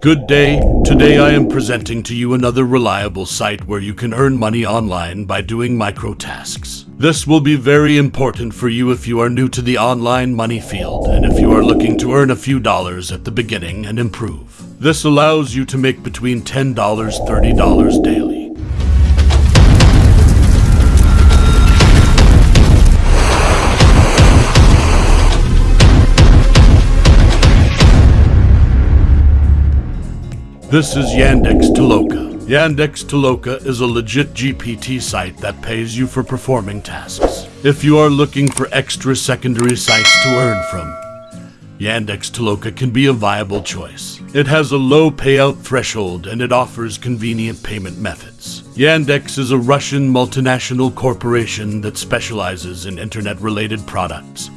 Good day. Today I am presenting to you another reliable site where you can earn money online by doing micro tasks. This will be very important for you if you are new to the online money field and if you are looking to earn a few dollars at the beginning and improve. This allows you to make between $10 $30 daily. This is Yandex Toloka. Yandex Toloka is a legit GPT site that pays you for performing tasks. If you are looking for extra secondary sites to earn from, Yandex Toloka can be a viable choice. It has a low payout threshold and it offers convenient payment methods. Yandex is a Russian multinational corporation that specializes in internet-related products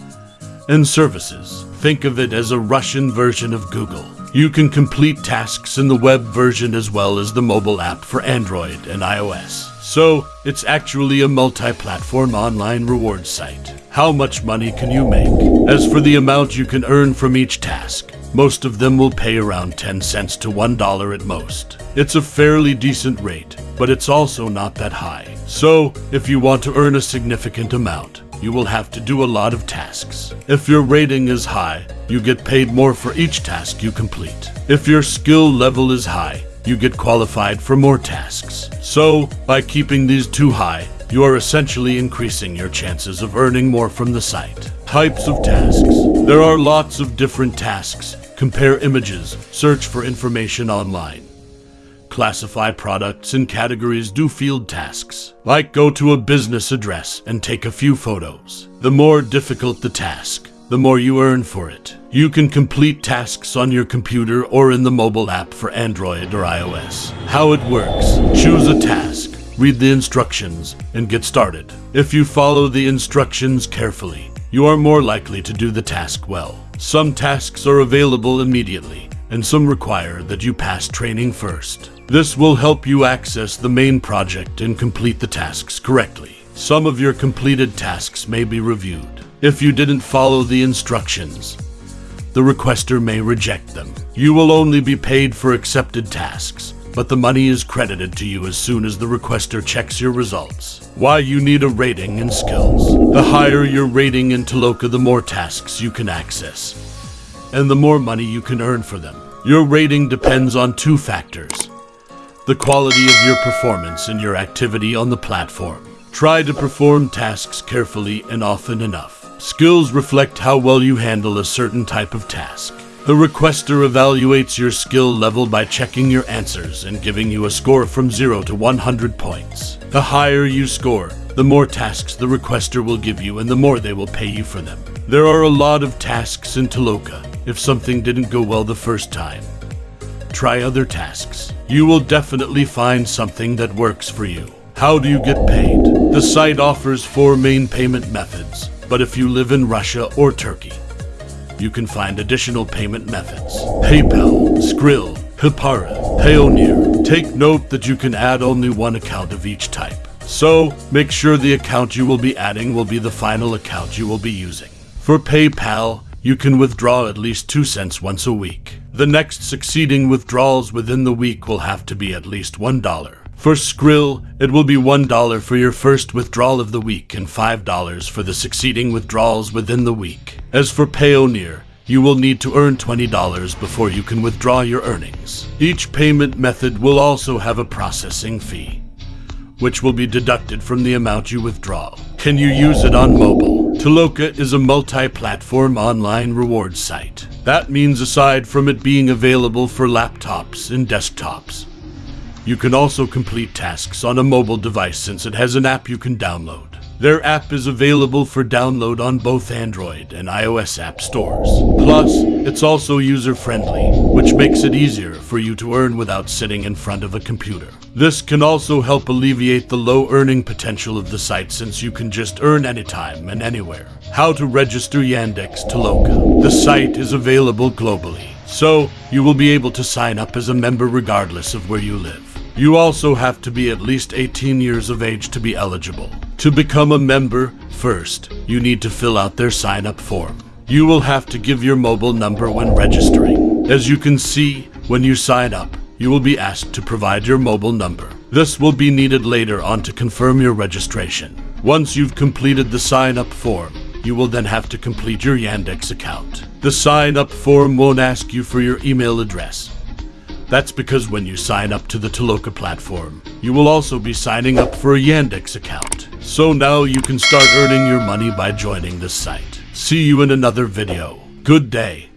and services. Think of it as a Russian version of Google. You can complete tasks in the web version as well as the mobile app for Android and iOS. So, it's actually a multi-platform online reward site. How much money can you make? As for the amount you can earn from each task, most of them will pay around 10 cents to $1 at most. It's a fairly decent rate, but it's also not that high. So, if you want to earn a significant amount, you will have to do a lot of tasks. If your rating is high, you get paid more for each task you complete. If your skill level is high, you get qualified for more tasks. So, by keeping these too high, you are essentially increasing your chances of earning more from the site. Types of tasks. There are lots of different tasks. Compare images, search for information online. Classify products in categories, do field tasks, like go to a business address and take a few photos. The more difficult the task, the more you earn for it. You can complete tasks on your computer or in the mobile app for Android or iOS. How it works. Choose a task, read the instructions, and get started. If you follow the instructions carefully, you are more likely to do the task well. Some tasks are available immediately, and some require that you pass training first. This will help you access the main project and complete the tasks correctly. Some of your completed tasks may be reviewed. If you didn't follow the instructions, the requester may reject them. You will only be paid for accepted tasks, but the money is credited to you as soon as the requester checks your results. Why you need a rating and skills. The higher your rating in Toloka, the more tasks you can access, and the more money you can earn for them. Your rating depends on two factors the quality of your performance and your activity on the platform. Try to perform tasks carefully and often enough. Skills reflect how well you handle a certain type of task. The requester evaluates your skill level by checking your answers and giving you a score from 0 to 100 points. The higher you score, the more tasks the requester will give you and the more they will pay you for them. There are a lot of tasks in Toloka if something didn't go well the first time try other tasks. You will definitely find something that works for you. How do you get paid? The site offers four main payment methods, but if you live in Russia or Turkey, you can find additional payment methods. PayPal, Skrill, Hipara, Payoneer. Take note that you can add only one account of each type. So, make sure the account you will be adding will be the final account you will be using. For PayPal, you can withdraw at least 2 cents once a week. The next succeeding withdrawals within the week will have to be at least $1. For Skrill, it will be $1 for your first withdrawal of the week and $5 for the succeeding withdrawals within the week. As for Payoneer, you will need to earn $20 before you can withdraw your earnings. Each payment method will also have a processing fee, which will be deducted from the amount you withdraw. Can you use it on mobile? Toloka is a multi-platform online reward site. That means aside from it being available for laptops and desktops, you can also complete tasks on a mobile device since it has an app you can download. Their app is available for download on both Android and iOS app stores. Plus, it's also user-friendly, which makes it easier for you to earn without sitting in front of a computer. This can also help alleviate the low earning potential of the site since you can just earn anytime and anywhere. How to register Yandex Toloka. The site is available globally, so you will be able to sign up as a member regardless of where you live. You also have to be at least 18 years of age to be eligible. To become a member, first, you need to fill out their sign-up form. You will have to give your mobile number when registering. As you can see, When you sign up, you will be asked to provide your mobile number. This will be needed later on to confirm your registration. Once you've completed the sign up form, you will then have to complete your Yandex account. The sign up form won't ask you for your email address. That's because when you sign up to the Toloka platform, you will also be signing up for a Yandex account. So now you can start earning your money by joining the site. See you in another video. Good day.